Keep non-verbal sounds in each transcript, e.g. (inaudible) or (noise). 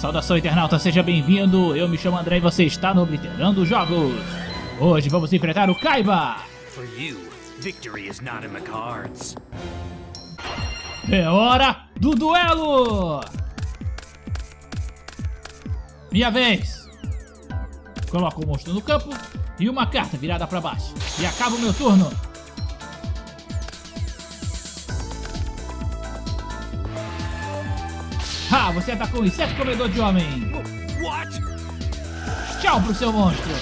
Saudação internauta, seja bem-vindo. Eu me chamo André e você está no Obliterando Jogos. Hoje vamos enfrentar o Kaiba. For you, victory is not in the cards. É hora do duelo! Minha vez! Coloco o monstro no campo e uma carta virada para baixo. E acaba o meu turno. Ah, você atacou um inseto comedor de homem. What? Tchau pro seu monstro.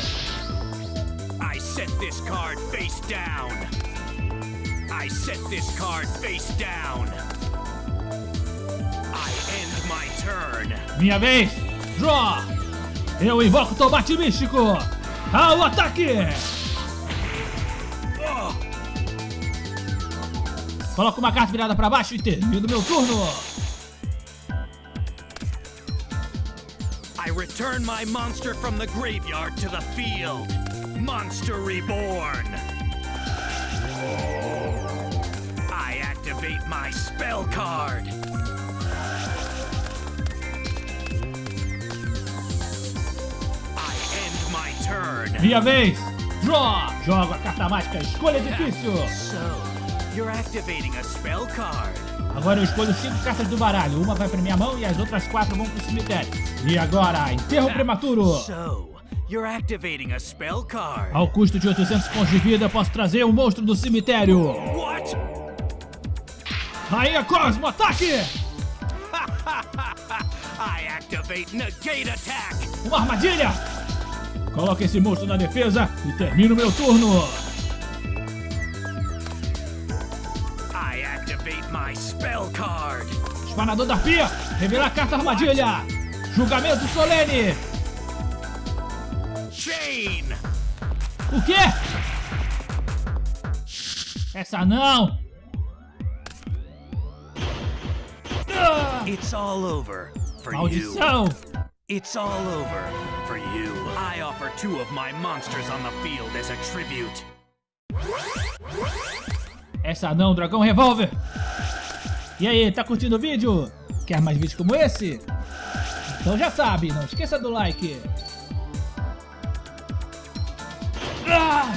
I set this card face down. I set this card face down. I end my turn. Minha vez. Draw. Eu invoco o tomate místico. Ao ataque. Coloco uma carta virada para baixo e termino meu turno. I return my monster from the graveyard to the field. Monster reborn. I activate my spell card. I end my turn. Minha vez. Draw. Jogo a carta mágica. Escolha difícil. So, you're activating a spell card. Agora eu escolho cinco cartas do baralho. Uma vai para minha mão e as outras quatro vão pro cemitério. E agora, enterro prematuro. So, you're activating a spell card. Ao custo de 800 pontos de vida, posso trazer o monstro do cemitério. What? Rainha Cosmo, ataque! (laughs) I activate negate attack. Uma armadilha! Coloque esse monstro na defesa e termino meu turno. Espanador da Pia, revelar carta armadilha. Julgamento solene. Chain. O quê? Essa não. Ah, It's all over for you. maldição. It's all over for you. I offer two of my monsters on the field as a tribute. Essa não, Dragão Revolver. E aí, tá curtindo o vídeo? Quer mais vídeos como esse? Então já sabe, não esqueça do like. Ah!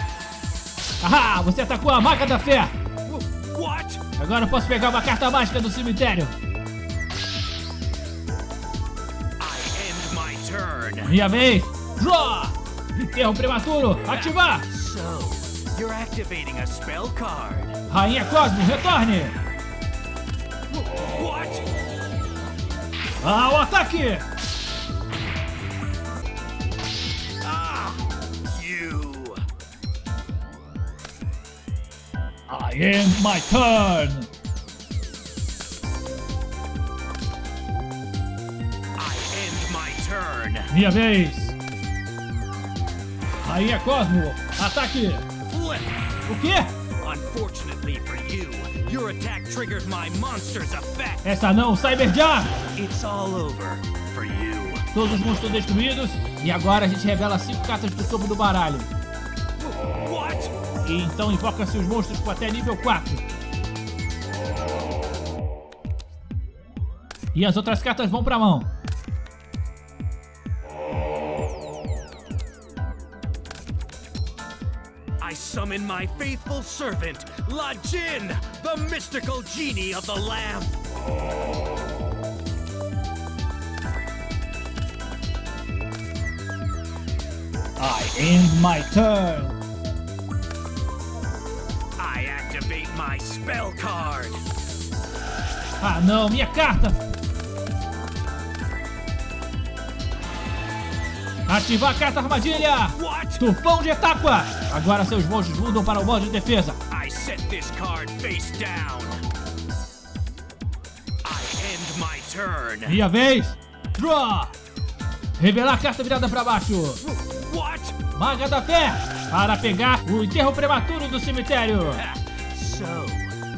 Ah, você atacou a Maga da Fé. Wh- What? Agora eu posso pegar uma carta mágica do cemitério. Minha vez. Draw. Enterro prematuro. Ativar. So, you're activating a spell card. Rainha Cosmo, retorne. Wh- What? Ao ataque. Ah! You. I end my turn. I end my turn. Minha vez. Rainha Cosmo, ataque. Flip. O quê? Unfortunately for you, your attack my monster's effect. Essa não, Cyberjar. It's all over for you. Todos os monstros destruídos. E agora a gente revela cinco cartas do topo do baralho. What? E então invoca-se os monstros com até nível 4. E as outras cartas vão pra mão. I summon my faithful servant, La Jin, the mystical genie of the lamp. I end my turn. I activate my spell card. Ah não, minha carta! Ativar a carta armadilha! What? Tufão de Etáqua! Agora seus monstros mudam para o modo de defesa. I set this card face down. I end my turn. Minha vez! Draw! Revelar a carta virada para baixo. What? Maga da Fé! Para pegar o enterro prematuro do cemitério. So,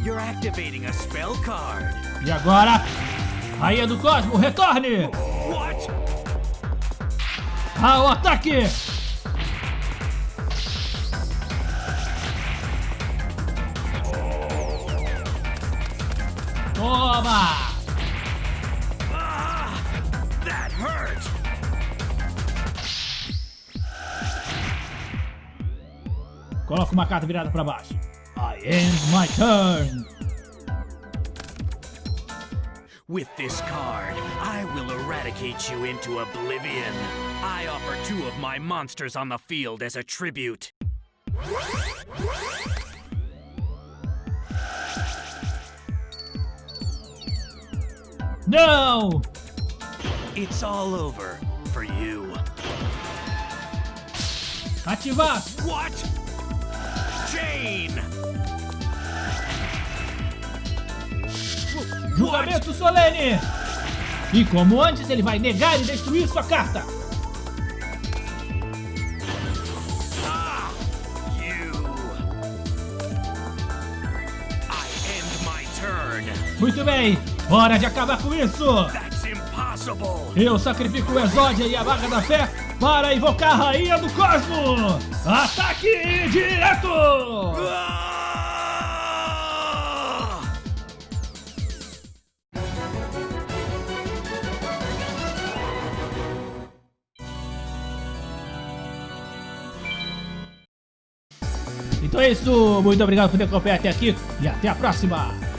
you're activating a spell card. E agora, Rainha do Cosmo, retorne! What? ao ataque! Tá Toma! Coloca uma carta virada para baixo. I end my turn. With this card, I eradicate you into oblivion. I offer two of my monsters on the field as a tribute. No! It's all over for you. Ativar! What? Chain! Julgamento solene! E como antes, ele vai negar e destruir sua carta! Muito bem, hora de acabar com isso! Eu sacrifico o Exódia e a Vaga da Fé para invocar a Rainha do Cosmo! Ataque direto! Então é isso, muito obrigado por ter acompanhado até aqui e até a próxima!